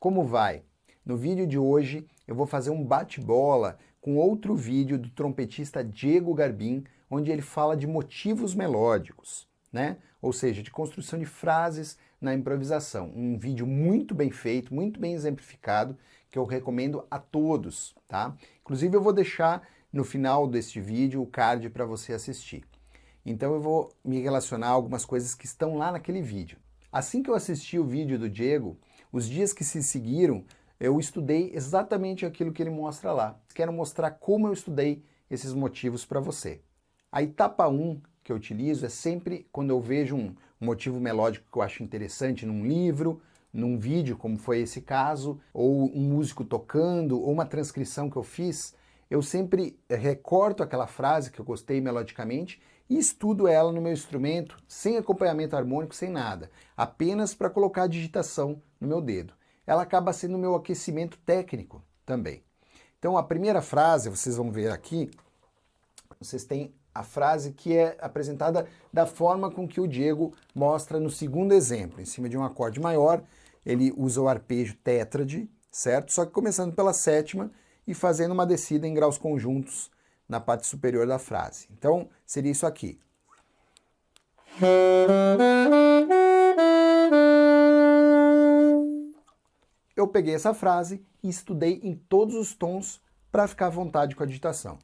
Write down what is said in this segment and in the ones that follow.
Como vai? No vídeo de hoje eu vou fazer um bate-bola com outro vídeo do trompetista Diego Garbin, onde ele fala de motivos melódicos, né? Ou seja, de construção de frases na improvisação. Um vídeo muito bem feito, muito bem exemplificado, que eu recomendo a todos, tá? Inclusive eu vou deixar no final deste vídeo o card para você assistir. Então eu vou me relacionar a algumas coisas que estão lá naquele vídeo. Assim que eu assisti o vídeo do Diego, os dias que se seguiram, eu estudei exatamente aquilo que ele mostra lá. Quero mostrar como eu estudei esses motivos para você. A etapa 1 um que eu utilizo é sempre quando eu vejo um motivo melódico que eu acho interessante num livro, num vídeo, como foi esse caso, ou um músico tocando, ou uma transcrição que eu fiz, eu sempre recorto aquela frase que eu gostei melodicamente e estudo ela no meu instrumento, sem acompanhamento harmônico, sem nada, apenas para colocar a digitação no meu dedo. Ela acaba sendo o meu aquecimento técnico também. Então a primeira frase, vocês vão ver aqui, vocês têm a frase que é apresentada da forma com que o Diego mostra no segundo exemplo. Em cima de um acorde maior, ele usa o arpejo tétrade, certo? Só que começando pela sétima e fazendo uma descida em graus conjuntos na parte superior da frase. Então, seria isso aqui. Eu peguei essa frase e estudei em todos os tons para ficar à vontade com a digitação.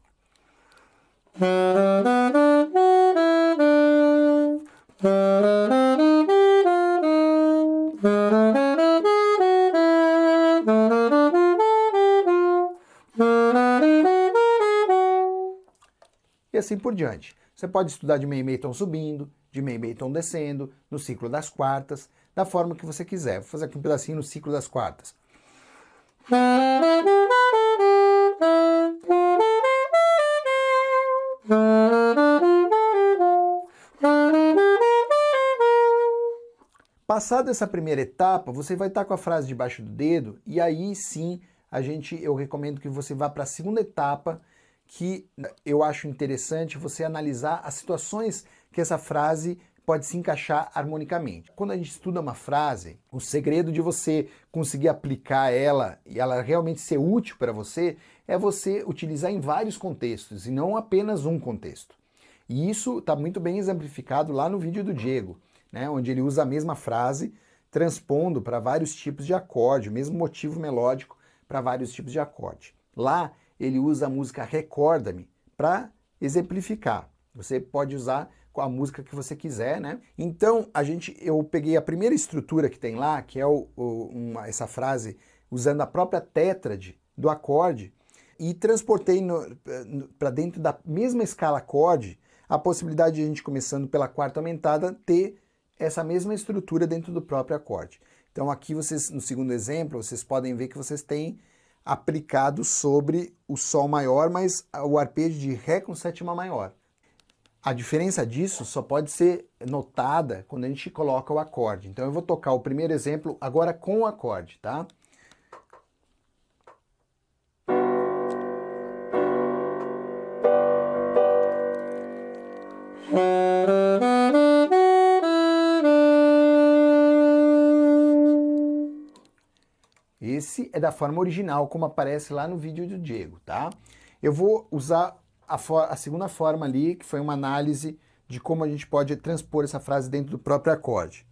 E assim por diante. Você pode estudar de meio meio tom subindo, de meio meio tom descendo, no ciclo das quartas, da forma que você quiser. Vou fazer aqui um pedacinho no ciclo das quartas. Passada essa primeira etapa, você vai estar com a frase debaixo do dedo e aí sim a gente, eu recomendo que você vá para a segunda etapa, que eu acho interessante você analisar as situações que essa frase pode se encaixar harmonicamente. Quando a gente estuda uma frase, o segredo de você conseguir aplicar ela e ela realmente ser útil para você é você utilizar em vários contextos e não apenas um contexto. E isso está muito bem exemplificado lá no vídeo do Diego, né, onde ele usa a mesma frase transpondo para vários tipos de acorde, o mesmo motivo melódico para vários tipos de acorde. Lá ele usa a música Recorda-me para exemplificar. Você pode usar com a música que você quiser, né? Então, a gente, eu peguei a primeira estrutura que tem lá, que é o, o, uma, essa frase usando a própria tétrade do acorde e transportei para dentro da mesma escala acorde a possibilidade de a gente, começando pela quarta aumentada, ter essa mesma estrutura dentro do próprio acorde. Então aqui vocês, no segundo exemplo, vocês podem ver que vocês têm aplicado sobre o Sol maior, mas o arpejo de Ré com sétima maior. A diferença disso só pode ser notada quando a gente coloca o acorde. Então eu vou tocar o primeiro exemplo agora com o acorde, tá? Esse é da forma original, como aparece lá no vídeo do Diego, tá? Eu vou usar a, a, segunda forma ali, que foi uma análise de como a gente pode transpor essa frase dentro do próprio acorde.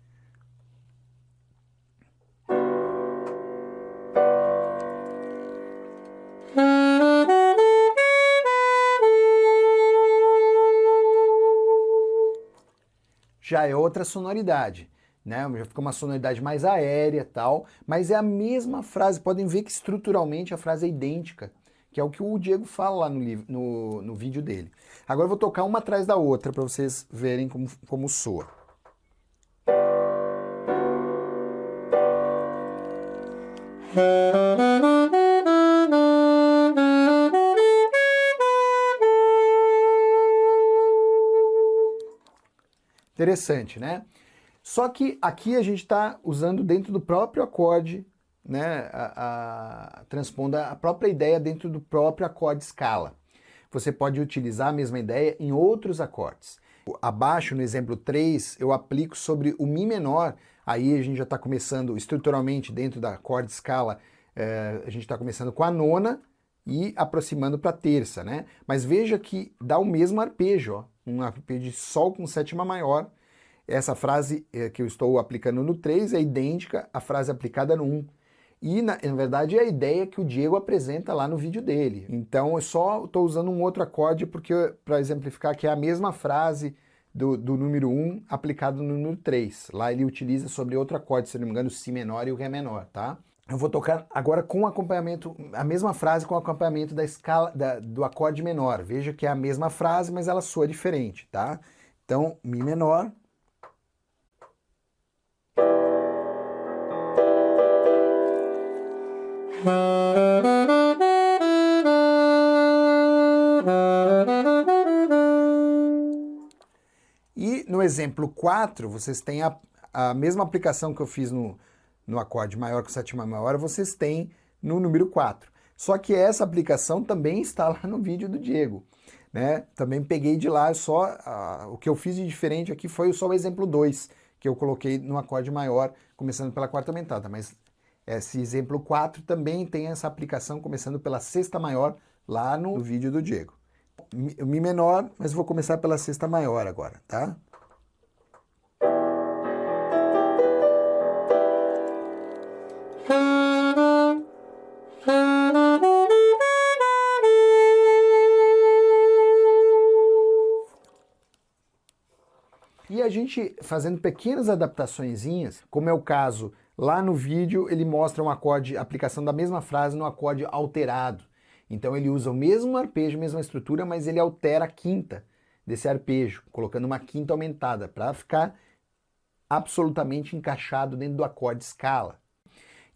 Já é outra sonoridade né? Já fica uma sonoridade mais aérea tal, mas é a mesma frase. Podem ver que estruturalmente a frase é idêntica, que é o que o Diego fala lá no, livro, no, no vídeo dele. Agora eu vou tocar uma atrás da outra para vocês verem como, como soa. Interessante, né? Só que aqui a gente está usando dentro do próprio acorde né, a, a, transpondo a própria ideia dentro do próprio acorde escala. Você pode utilizar a mesma ideia em outros acordes. Abaixo, no exemplo 3, eu aplico sobre o Mi menor, aí a gente já está começando estruturalmente dentro da acorde escala, é, a gente está começando com a nona e aproximando para a terça, né? Mas veja que dá o mesmo arpejo, ó, um arpejo de Sol com sétima maior. Essa frase é, que eu estou aplicando no 3 é idêntica à frase aplicada no 1. E, na, na, verdade, é a ideia que o Diego apresenta lá no vídeo dele. Então, eu só estou usando um outro acorde para exemplificar que é a mesma frase do, do número 1 aplicado no número 3. Lá ele utiliza sobre outro acorde, se não me engano, o Si menor e o Ré menor, tá? Eu vou tocar agora com acompanhamento, a mesma frase com acompanhamento da escala da, do acorde menor. Veja que é a mesma frase, mas ela soa diferente, tá? Então, Mi menor, E no exemplo 4, vocês têm a, a mesma aplicação que eu fiz no, no acorde maior com sétima maior, vocês têm no número 4. Só que essa aplicação também está lá no vídeo do Diego. Né? Também peguei de lá, só uh, o que eu fiz de diferente aqui foi só o exemplo 2, que eu coloquei no acorde maior, começando pela quarta aumentada, mas esse exemplo 4 também tem essa aplicação começando pela sexta maior lá no vídeo do Diego. Mi menor, mas vou começar pela sexta maior agora, tá? E a gente fazendo pequenas adaptaçõezinhas, como é o caso Lá no vídeo ele mostra um acorde, aplicação da mesma frase no acorde alterado. Então ele usa o mesmo arpejo, mesma estrutura, mas ele altera a quinta desse arpejo, colocando uma quinta aumentada, para ficar absolutamente encaixado dentro do acorde escala.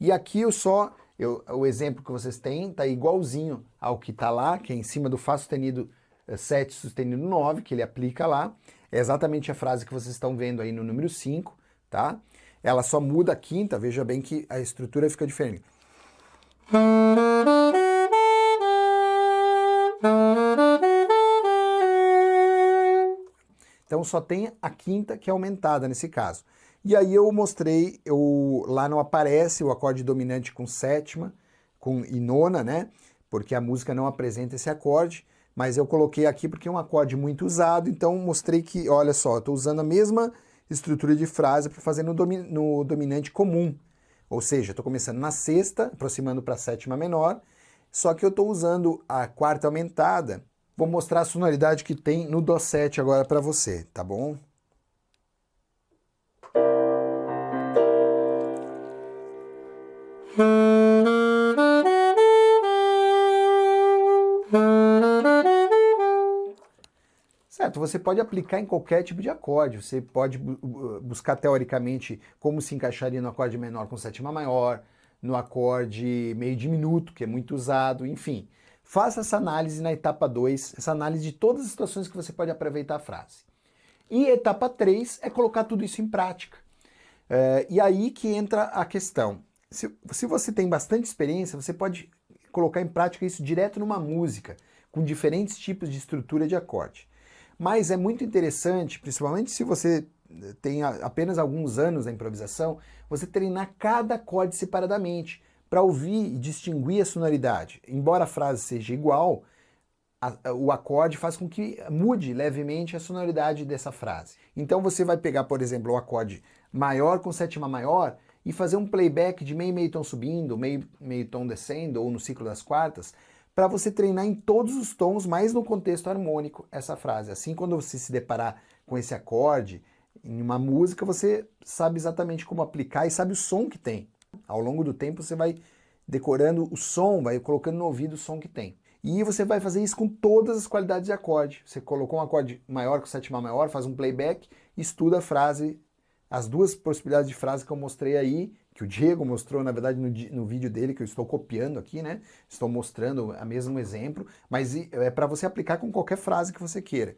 E aqui eu só, eu, o exemplo que vocês têm está igualzinho ao que está lá, que é em cima do Fá sustenido 7 eh, sustenido 9, que ele aplica lá. É exatamente a frase que vocês estão vendo aí no número 5, tá? Ela só muda a quinta, veja bem que a estrutura fica diferente. Então só tem a quinta que é aumentada nesse caso. E aí eu mostrei, eu, lá não aparece o acorde dominante com sétima com, e nona, né? Porque a música não apresenta esse acorde, mas eu coloquei aqui porque é um acorde muito usado, então mostrei que, olha só, estou usando a mesma estrutura de frase para fazer no, domi no dominante comum. Ou seja, estou começando na sexta, aproximando para a sétima menor, só que eu estou usando a quarta aumentada. Vou mostrar a sonoridade que tem no Dó7 agora para você, tá bom? Certo, você pode aplicar em qualquer tipo de acorde, você pode buscar teoricamente como se encaixaria no acorde menor com sétima maior, no acorde meio diminuto, que é muito usado, enfim. Faça essa análise na etapa 2, essa análise de todas as situações que você pode aproveitar a frase. E etapa 3 é colocar tudo isso em prática. É, e aí que entra a questão. Se, se você tem bastante experiência, você pode colocar em prática isso direto numa música, com diferentes tipos de estrutura de acorde. Mas é muito interessante, principalmente se você eh, tem apenas alguns anos na improvisação, você treinar cada acorde separadamente para ouvir e distinguir a sonoridade. Embora a frase seja igual, a, o acorde faz com que mude levemente a sonoridade dessa frase. Então você vai pegar, por exemplo, o acorde maior com sétima maior e fazer um playback de meio meio tom subindo, meio meio tom descendo ou no ciclo das quartas, para você treinar em todos os tons, mas no contexto harmônico, essa frase. Assim, quando você se deparar com esse acorde em uma música, você sabe exatamente como aplicar e sabe o som que tem. Ao longo do tempo, você vai decorando o som, vai colocando no ouvido o som que tem. E você vai fazer isso com todas as qualidades de acorde. Você colocou um acorde maior com sétima maior, faz um playback, estuda a frase, as duas possibilidades de frase que eu mostrei aí, que o Diego mostrou, na verdade, no, no, vídeo dele, que eu estou copiando aqui, né? Estou mostrando o mesmo exemplo, mas é para você aplicar com qualquer frase que você queira.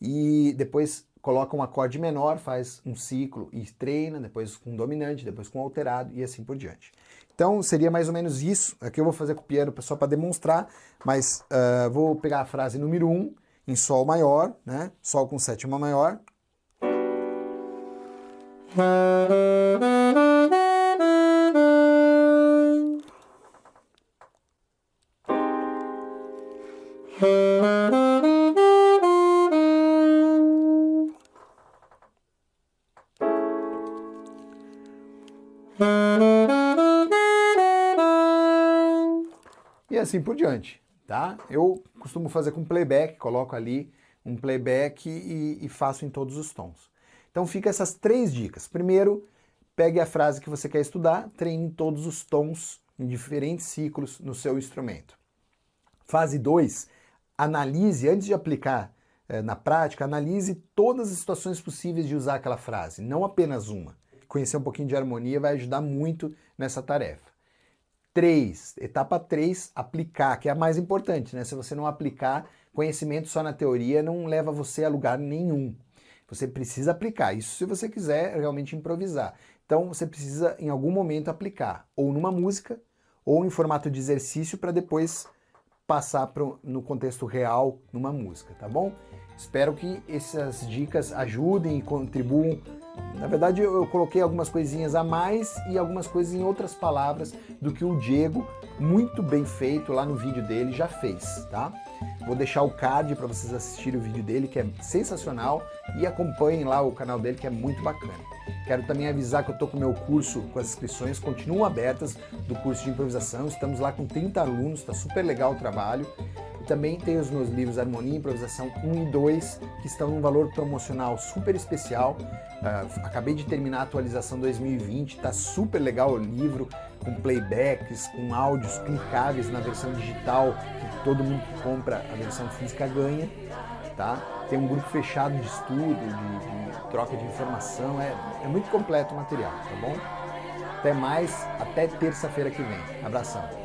E depois coloca um acorde menor, faz um ciclo e treina, depois com dominante, depois com alterado e assim por diante. Então seria mais ou menos isso. Aqui eu vou fazer com o piano só para demonstrar, mas uh, vou pegar a frase número 1 um, em Sol maior, né? Sol com sétima maior. E assim por diante, tá? Eu costumo fazer com playback, coloco ali um playback e, e faço em todos os tons. Então fica essas três dicas. Primeiro, pegue a frase que você quer estudar, treine todos os tons em diferentes ciclos no seu instrumento. Fase 2, analise, antes de aplicar eh, na prática, analise todas as situações possíveis de usar aquela frase, não apenas uma. Conhecer um pouquinho de harmonia vai ajudar muito nessa tarefa. 3, etapa 3, aplicar, que é a mais importante, né? Se você não aplicar, conhecimento só na teoria não leva você a lugar nenhum. Você precisa aplicar, isso se você quiser realmente improvisar. Então você precisa em algum momento aplicar, ou numa música, ou em formato de exercício para depois passar pro, no contexto real numa música, tá bom? Espero que essas dicas ajudem e contribuam. Na verdade, eu, eu coloquei algumas coisinhas a mais e algumas coisas em outras palavras do que o Diego, muito bem feito lá no vídeo dele, já fez, tá? Vou deixar o card para vocês assistirem o vídeo dele, que é sensacional, e acompanhem lá o canal dele, que é muito bacana. Quero também avisar que eu estou com o meu curso, com as inscrições continuam abertas do curso de improvisação. Estamos lá com 30 alunos, está super legal o trabalho. Também tem os meus livros Harmonia e Improvisação 1 e 2, que estão num valor promocional super especial. Uh, acabei de terminar a atualização 2020, está super legal o livro, com playbacks, com áudios clicáveis na versão digital, que todo mundo que compra a versão física ganha. Tá? Tem um grupo fechado de estudo, de, de troca de informação, é, é muito completo o material, tá bom? Até mais, até terça-feira que vem. Abração!